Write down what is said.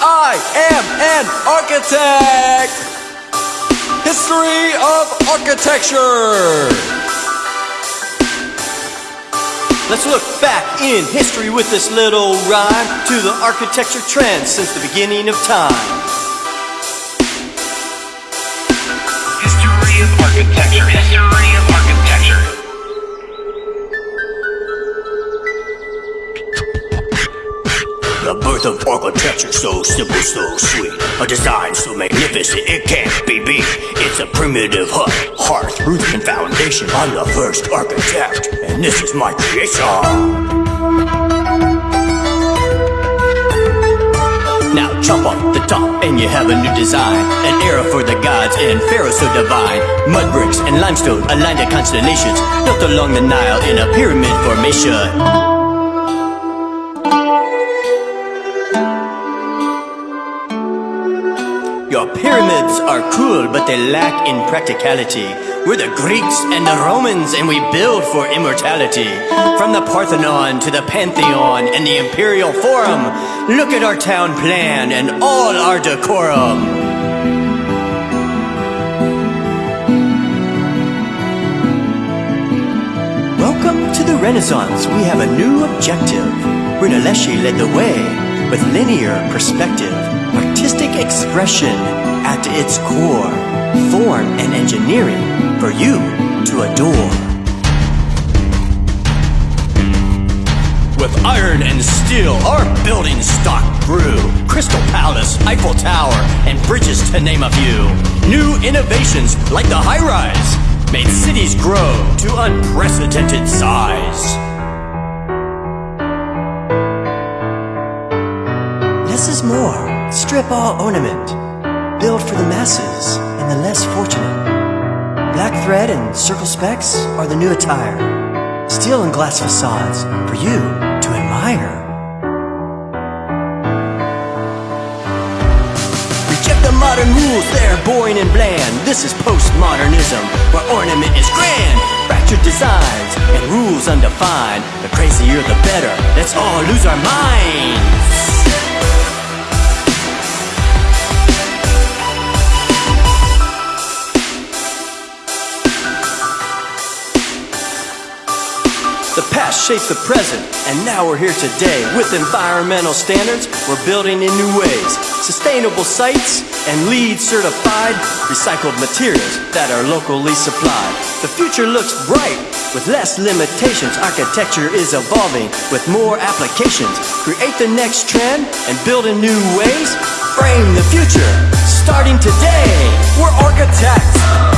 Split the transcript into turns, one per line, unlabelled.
I am an architect. History of architecture. Let's look back in history with this little rhyme to the architecture trends since the beginning of time.
History of architecture. History
The birth of architecture so simple, so sweet. A design so magnificent it can't be beat. It's a primitive hut, hearth, roof, and foundation. I'm the first architect, and this is my creation. Now chop off the top and you have a new design An era for the gods and pharaohs so divine Mud bricks and limestone aligned at constellations Built along the Nile in a pyramid formation pyramids are cool, but they lack in practicality. We're the Greeks and the Romans, and we build for immortality. From the Parthenon to the Pantheon and the Imperial Forum, look at our town plan and all our decorum. Welcome to the Renaissance. We have a new objective. Brunelleschi led the way with linear perspective, expression at its core, form and engineering for you to adore. With iron and steel, our building stock grew. Crystal Palace, Eiffel Tower, and bridges to name a few. New innovations like the high rise made cities grow to unprecedented size. Less is more. Strip all ornament. Build for the masses and the less fortunate. Black thread and circle specs are the new attire. Steel and glass facades for you to admire. Reject the modern rules, they're boring and bland. This is postmodernism, where ornament is grand. Fractured designs and rules undefined. The crazier the better, let's all lose our minds.
The past shaped the present, and now we're here today. With environmental standards, we're building in new ways. Sustainable sites and LEED certified recycled materials that are locally supplied. The future looks bright with less limitations. Architecture is evolving with more applications. Create the next trend and build in new ways. Frame the future starting today. We're architects.